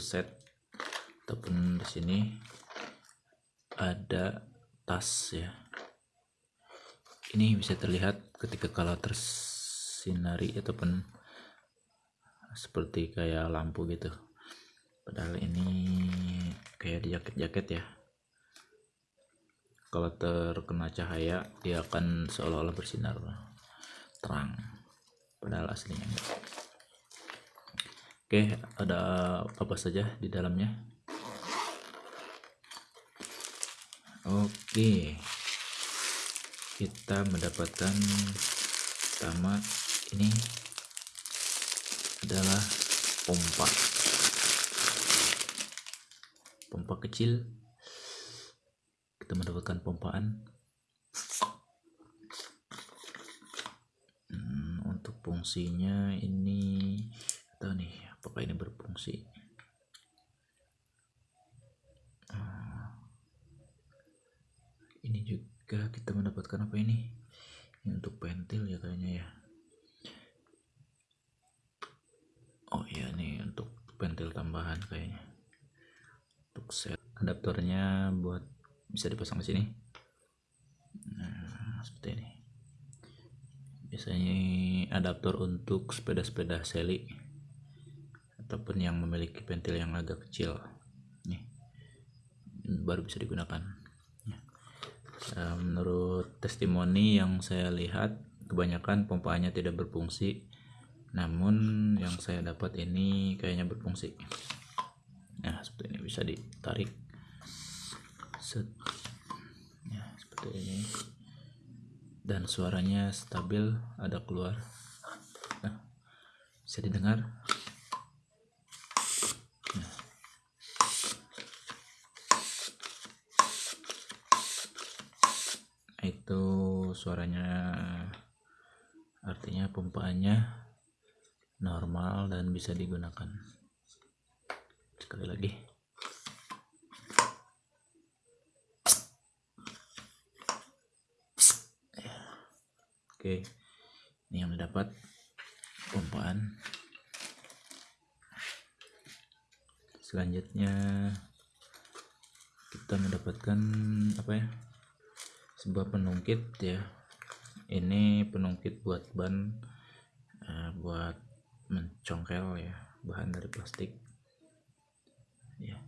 set. Ataupun di sini ada tas ya. Ini bisa terlihat ketika kalau tersinari ataupun seperti kayak lampu gitu. Padahal ini kayak di jaket-jaket ya. Kalau terkena cahaya dia akan seolah-olah bersinar terang. Padahal aslinya enggak oke ada apa saja di dalamnya? Oke. Kita mendapatkan pertama ini adalah pompa. Pompa kecil. Kita mendapatkan pompaan. Hmm, untuk fungsinya ini tahu nih apakah ini berfungsi ah. ini juga kita mendapatkan apa ini? Ini untuk pentil ya kayaknya ya. Oh iya nih untuk pentil tambahan kayaknya. Untuk set adaptornya buat bisa dipasang di sini. Nah seperti ini. Biasanya adaptor untuk sepeda-sepeda seli ataupun yang memiliki pentil yang agak kecil. Nih baru bisa digunakan. Eh, menurut testimoni yang saya lihat kebanyakan pompanya tidak berfungsi. Namun yang saya dapat ini kayaknya berfungsi. Nah seperti ini bisa ditarik. Set. Ya seperti ini. Dan suaranya stabil ada keluar. Nah, bisa didengar itu suaranya artinya pompaannya normal dan bisa digunakan. Sekali lagi. Oke ini yang didapat pompaan. Selanjutnya kita mendapatkan apa ya sebuah penungkit ya. Ini penungkit buat ban uh, buat mencongkel ya bahan dari plastik. Ya.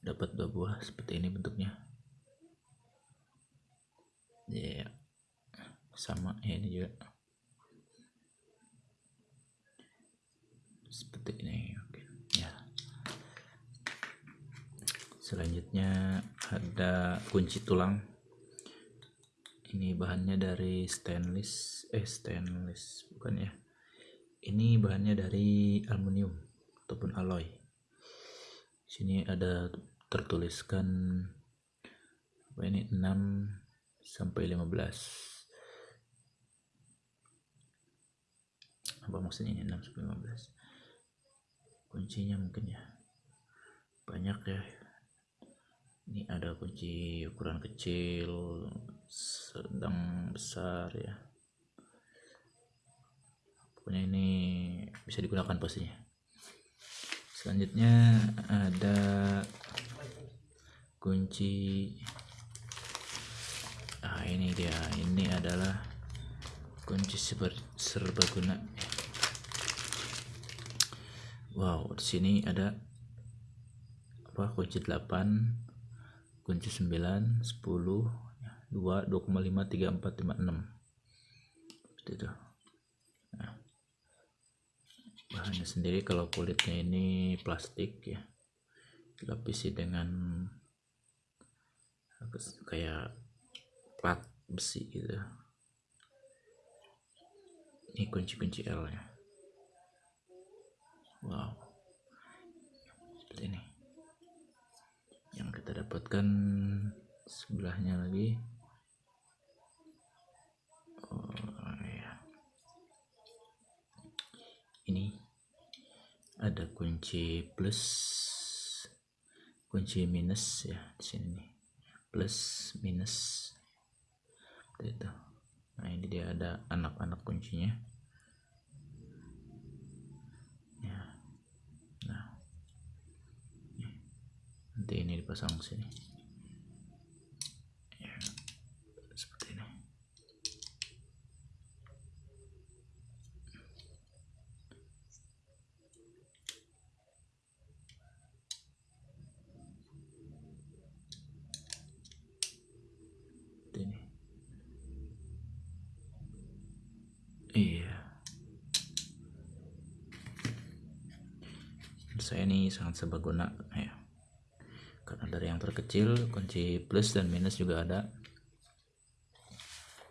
Dapat dua buah seperti ini bentuknya. Ya. Sama ya ini juga. Seperti ini oke. Ya. Selanjutnya ada kunci tulang ini bahannya dari stainless eh stainless bukan ya. Ini bahannya dari aluminium ataupun alloy. Sini ada tertuliskan apa ini 6 sampai 15 apa maksudnya ini 6 sampai 15 kuncinya mungkin ya. Banyak ya. Ini ada kunci ukuran kecil sedang besar ya. Pokoknya ini bisa digunakan pastinya selanjutnya ada kunci. Ah ini dia. Ini adalah kunci serbaguna. Wow di sini ada apa? Kunci 8 kunci 9 10 2 2,5 3 4 5 6 seperti itu. Nah, bahannya sendiri kalau kulitnya ini plastik ya. Dilapisi dengan kayak plat besi gitu. Ini kunci-kunci L nya. Wow. Seperti ini. Yang kita dapatkan sebelahnya lagi ada kunci plus kunci minus ya di sini nih. Plus minus. Itu. Nah ini dia ada anak-anak kuncinya. Ya. Nah. Nanti ini dipasang sini. Saya ini sangat serbaguna ya. Karena dari yang terkecil kunci plus dan minus juga ada.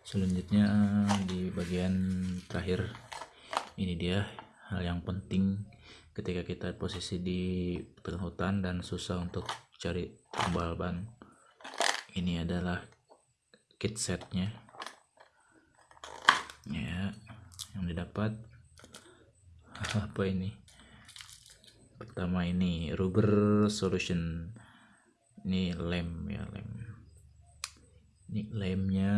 Selanjutnya di bagian terakhir ini dia hal yang penting ketika kita posisi di tengah hutan dan susah untuk cari tambal ban ini adalah kit setnya. Ya yang didapat. Apa ini pertama ini rubber solution. Ini lem ya lem. Ini lemnya.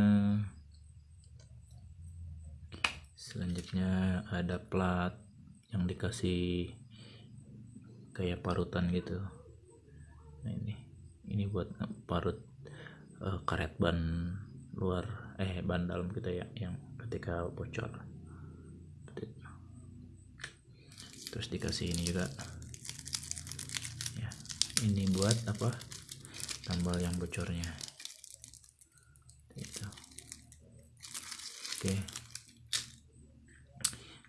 Selanjutnya ada plat yang dikasih kayak parutan gitu. Nah ini. Ini buat parut uh, karet ban luar eh ban dalam kita ya yang ketika bocor. Terus dikasih ini juga ini buat apa? Tambal yang bocornya. Itu oke.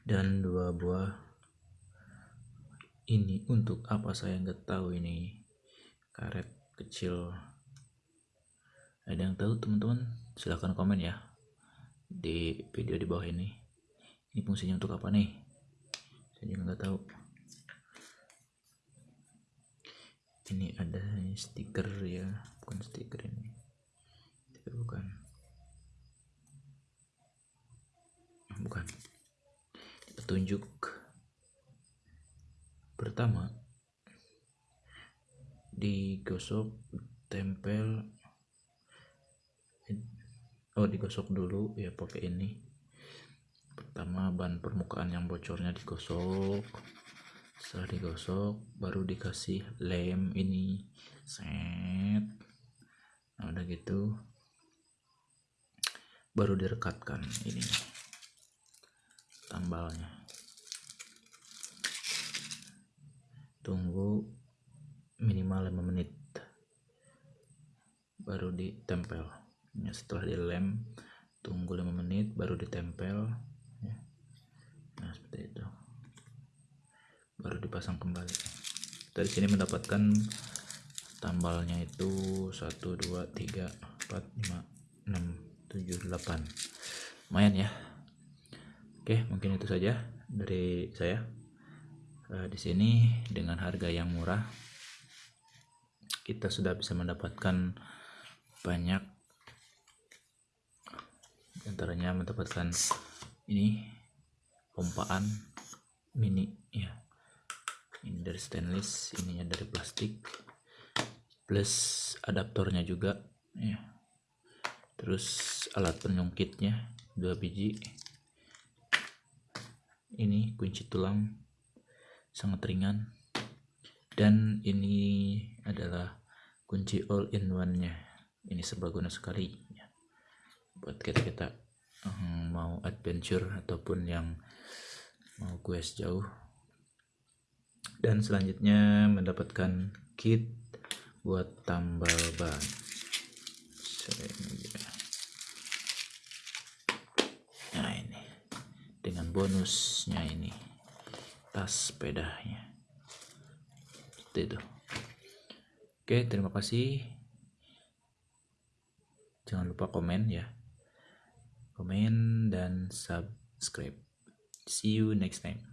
Dan dua buah ini untuk apa? Saya nggak tahu ini. Karet kecil. Ada yang tahu teman-teman? Silahkan komen ya di video di bawah ini. Ini fungsinya untuk apa nih? Saya juga nggak tahu ini ada stiker ya bukan stiker ini. Stiker bukan. Bukan. Petunjuk pertama. Digosok tempel oh digosok dulu ya pakai ini. Pertama ban permukaan yang bocornya digosok setelah digosok baru dikasih lem ini. Set. Nah udah gitu baru direkatkan ini tambalnya. Tunggu minimal 5 menit baru ditempel ya, setelah dilem tunggu 5 menit baru ditempel ya. nah seperti itu baru dipasang kembali. Dari sini mendapatkan tambalnya itu 1 2 3 4 5 6 7 8 lumayan ya. Oke mungkin itu saja dari saya. Uh, di sini dengan harga yang murah kita sudah bisa mendapatkan banyak antaranya mendapatkan ini pompaan mini ya ini dari stainless ininya dari plastik. Plus adaptornya juga ya. Terus alat penyungkitnya dua biji. Ini kunci tulang sangat ringan. Dan ini adalah kunci all in one nya ini serbaguna sekali ya. buat kita kita um, mau adventure ataupun yang mau quest jauh dan selanjutnya mendapatkan kit buat tambal ban. Nah ini. Dengan bonusnya ini. Tas sepedanya. Seperti itu. Oke terima kasih. Jangan lupa komen ya. Komen dan subscribe. See you next time